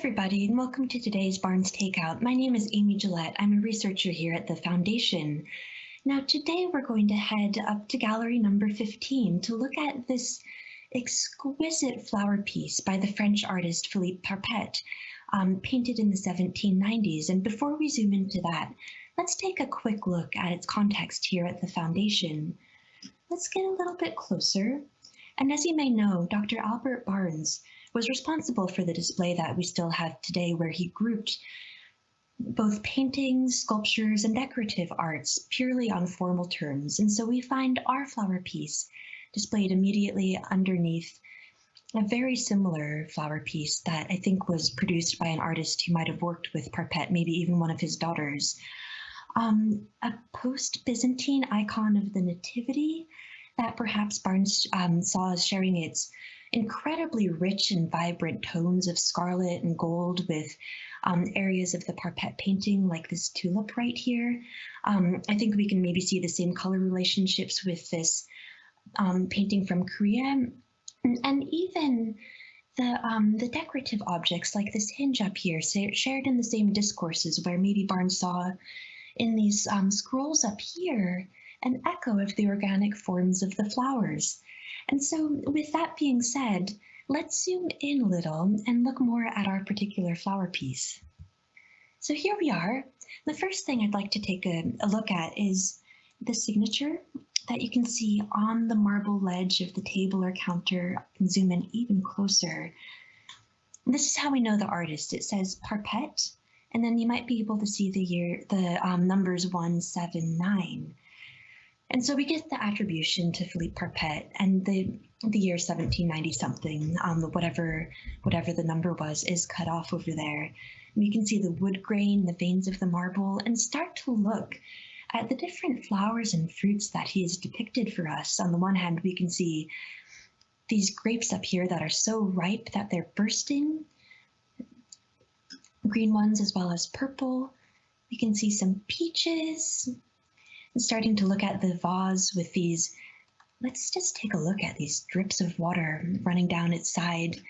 everybody, and welcome to today's Barnes Takeout. My name is Amy Gillette. I'm a researcher here at the Foundation. Now, today we're going to head up to gallery number 15 to look at this exquisite flower piece by the French artist Philippe Parpette, um, painted in the 1790s. And before we zoom into that, let's take a quick look at its context here at the Foundation. Let's get a little bit closer. And as you may know, Dr. Albert Barnes was responsible for the display that we still have today, where he grouped both paintings, sculptures, and decorative arts purely on formal terms. And so we find our flower piece displayed immediately underneath a very similar flower piece that I think was produced by an artist who might have worked with Parpette, maybe even one of his daughters. Um, a post-Byzantine icon of the Nativity that perhaps Barnes um, saw as sharing its incredibly rich and vibrant tones of scarlet and gold with um, areas of the Parpette painting like this tulip right here. Um, I think we can maybe see the same color relationships with this um, painting from Korea and even the um, the decorative objects like this hinge up here shared in the same discourses where maybe Barnes saw in these um, scrolls up here an echo of the organic forms of the flowers. And so with that being said, let's zoom in a little and look more at our particular flower piece. So here we are. The first thing I'd like to take a, a look at is the signature that you can see on the marble ledge of the table or counter and zoom in even closer. This is how we know the artist. It says Parpette, and then you might be able to see the year, the um, numbers 179. And so we get the attribution to Philippe Parpette and the the year 1790 something, um, whatever whatever the number was, is cut off over there. And you can see the wood grain, the veins of the marble, and start to look at the different flowers and fruits that he has depicted for us. On the one hand, we can see these grapes up here that are so ripe that they're bursting, green ones as well as purple. We can see some peaches, and starting to look at the vase with these, let's just take a look at these drips of water running down its side.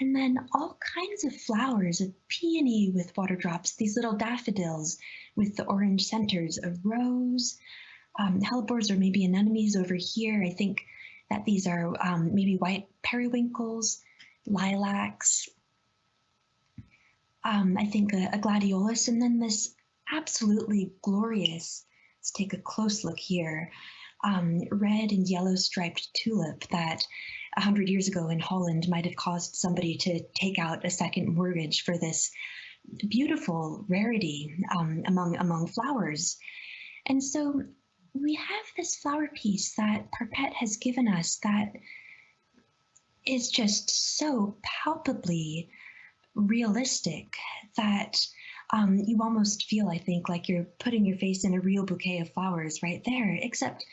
And then all kinds of flowers, a peony with water drops, these little daffodils with the orange centers, a rose, um, hellebores or maybe anemones over here. I think that these are um, maybe white periwinkles, lilacs, um, I think a, a gladiolus, and then this absolutely glorious Let's take a close look here. Um, red and yellow striped tulip that 100 years ago in Holland might have caused somebody to take out a second mortgage for this beautiful rarity um, among, among flowers. And so we have this flower piece that Parpette has given us that is just so palpably realistic that um, you almost feel, I think, like you're putting your face in a real bouquet of flowers right there. Except,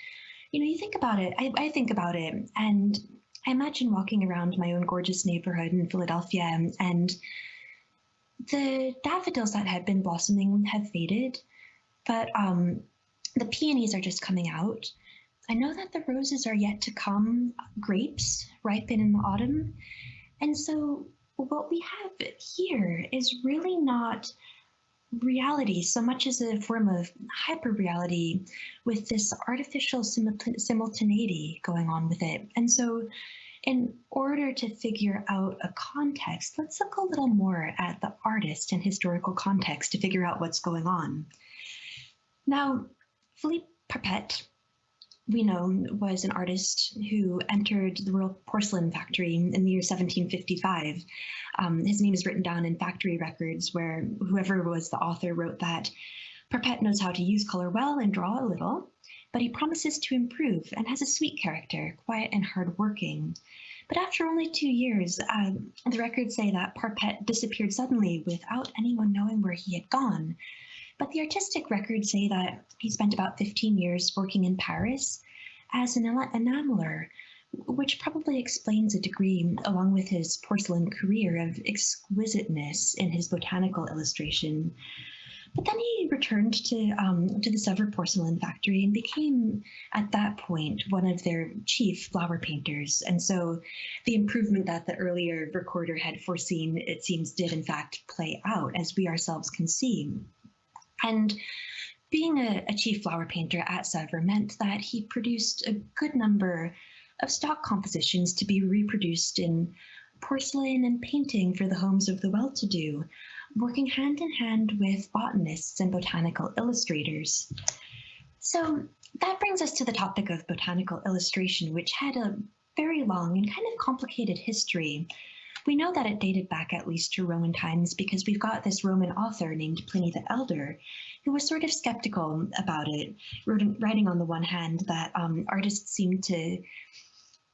you know, you think about it, I, I think about it, and I imagine walking around my own gorgeous neighborhood in Philadelphia, and the daffodils that had been blossoming have faded, but um, the peonies are just coming out. I know that the roses are yet to come, grapes ripen in the autumn. And so what we have here is really not reality so much as a form of hyper reality with this artificial simultaneity going on with it. And so in order to figure out a context, let's look a little more at the artist and historical context to figure out what's going on. Now, Philippe Parpette we know was an artist who entered the Royal Porcelain Factory in the year 1755. Um, his name is written down in factory records where whoever was the author wrote that Parpette knows how to use color well and draw a little, but he promises to improve and has a sweet character, quiet and hardworking. But after only two years, uh, the records say that Parpette disappeared suddenly without anyone knowing where he had gone. But the artistic records say that he spent about 15 years working in Paris as an enameler, which probably explains a degree, along with his porcelain career, of exquisiteness in his botanical illustration. But then he returned to um, to the Sèvres porcelain factory and became, at that point, one of their chief flower painters. And so, the improvement that the earlier recorder had foreseen, it seems, did in fact play out, as we ourselves can see. And being a, a chief flower painter at Sèvres meant that he produced a good number of stock compositions to be reproduced in porcelain and painting for the homes of the well-to-do, working hand in hand with botanists and botanical illustrators. So that brings us to the topic of botanical illustration, which had a very long and kind of complicated history. We know that it dated back at least to Roman times because we've got this Roman author named Pliny the Elder who was sort of skeptical about it, writing on the one hand that um, artists seemed to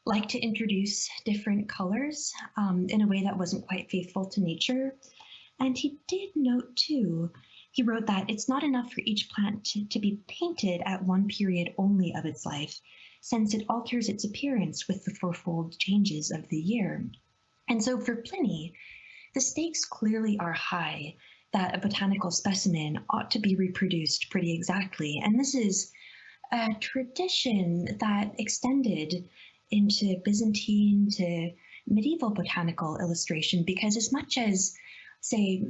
like to introduce different colors um, in a way that wasn't quite faithful to nature. And he did note too, he wrote that it's not enough for each plant to, to be painted at one period only of its life, since it alters its appearance with the fourfold changes of the year. And so for Pliny, the stakes clearly are high that a botanical specimen ought to be reproduced pretty exactly. And this is a tradition that extended into Byzantine to medieval botanical illustration because as much as, say,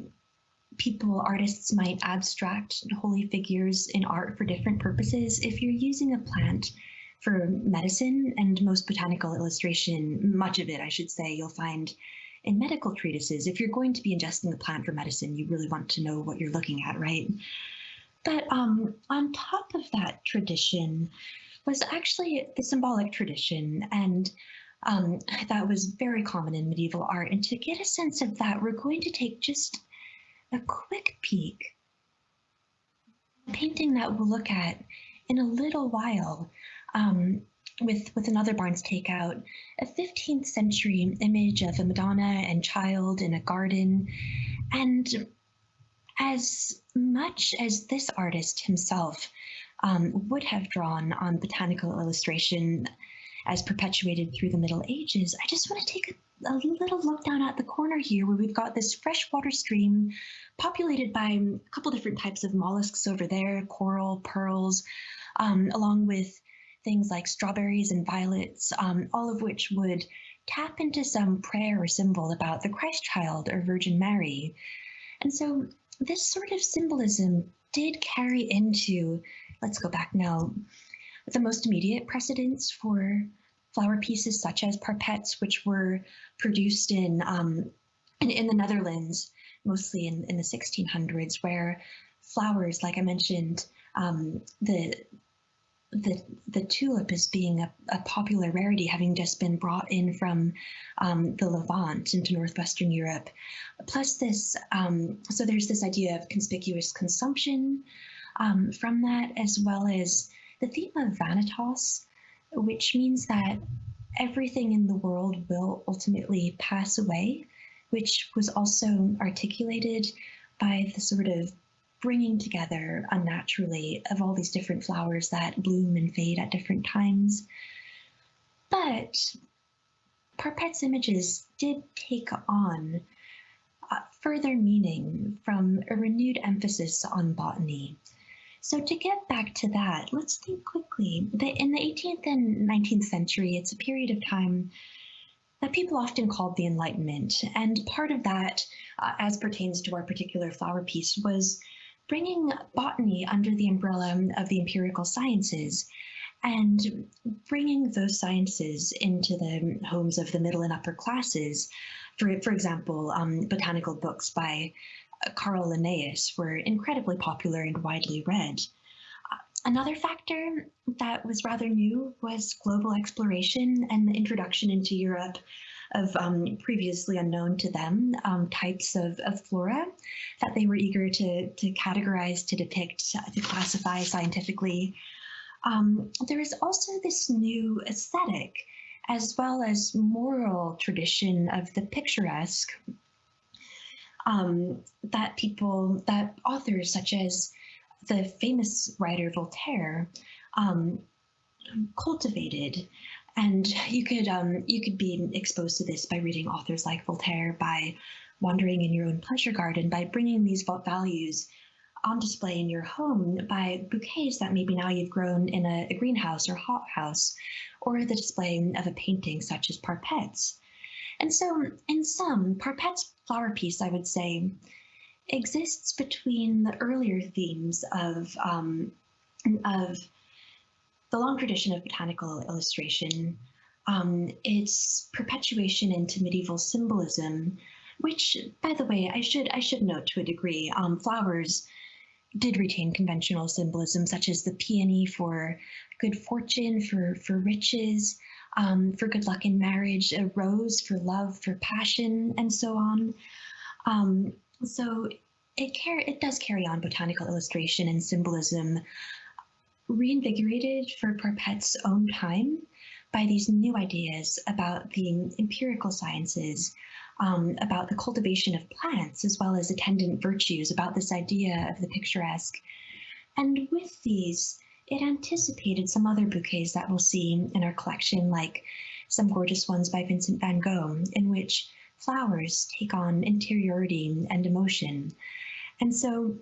people, artists might abstract holy figures in art for different purposes, if you're using a plant for medicine and most botanical illustration, much of it, I should say, you'll find in medical treatises. If you're going to be ingesting a plant for medicine, you really want to know what you're looking at, right? But um, on top of that tradition was actually the symbolic tradition, and um, that was very common in medieval art. And to get a sense of that, we're going to take just a quick peek. A painting that we'll look at in a little while um, with, with another Barnes takeout, a 15th century image of a Madonna and child in a garden. And as much as this artist himself um, would have drawn on botanical illustration as perpetuated through the Middle Ages, I just want to take a, a little look down at the corner here where we've got this freshwater stream populated by a couple different types of mollusks over there, coral, pearls, um, along with things like strawberries and violets, um, all of which would tap into some prayer or symbol about the Christ child or Virgin Mary. And so this sort of symbolism did carry into, let's go back now, the most immediate precedents for flower pieces such as Parpette's, which were produced in, um, in, in, the Netherlands, mostly in, in the 1600s, where flowers, like I mentioned, um, the the the tulip as being a, a, popular rarity, having just been brought in from um, the Levant into northwestern Europe. Plus, this um, so there's this idea of conspicuous consumption um, from that, as well as the theme of vanitas, which means that everything in the world will ultimately pass away, which was also articulated by the sort of bringing together unnaturally of all these different flowers that bloom and fade at different times. But Parpette's images did take on uh, further meaning from a renewed emphasis on botany. So to get back to that, let's think quickly that in the 18th and 19th century, it's a period of time that people often called the Enlightenment. And part of that, uh, as pertains to our particular flower piece, was bringing botany under the umbrella of the empirical sciences and bringing those sciences into the homes of the middle and upper classes. For, for example, um, botanical books by Carl Linnaeus were incredibly popular and widely read. Another factor that was rather new was global exploration and the introduction into Europe of um, previously unknown to them um, types of, of flora that they were eager to, to categorize, to depict, to classify scientifically. Um, there is also this new aesthetic as well as moral tradition of the picturesque um, that people, that authors such as the famous writer Voltaire um, cultivated and you could um, you could be exposed to this by reading authors like Voltaire, by wandering in your own pleasure garden, by bringing these values on display in your home by bouquets that maybe now you've grown in a, a greenhouse or hothouse, or the display of a painting such as Parpette's. And so, in sum, Parpette's flower piece, I would say, exists between the earlier themes of, um, of the long tradition of botanical illustration, um, its perpetuation into medieval symbolism, which, by the way, I should I should note to a degree, um, flowers did retain conventional symbolism, such as the peony for good fortune, for for riches, um, for good luck in marriage, a rose for love, for passion, and so on. Um, so it it does carry on botanical illustration and symbolism, reinvigorated for Parpette's own time by these new ideas about the empirical sciences, um, about the cultivation of plants, as well as attendant virtues, about this idea of the picturesque. And with these, it anticipated some other bouquets that we'll see in our collection, like some gorgeous ones by Vincent van Gogh, in which flowers take on interiority and emotion. And so,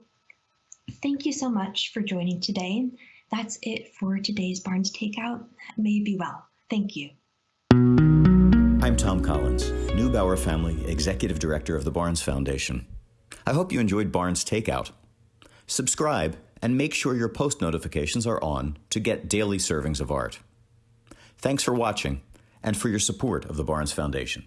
thank you so much for joining today. That's it for today's Barnes Takeout. May be well. Thank you. I'm Thom Collins, Neubauer Family Executive Director of the Barnes Foundation. I hope you enjoyed Barnes Takeout. Subscribe and make sure your post notifications are on to get daily servings of art. Thanks for watching and for your support of the Barnes Foundation.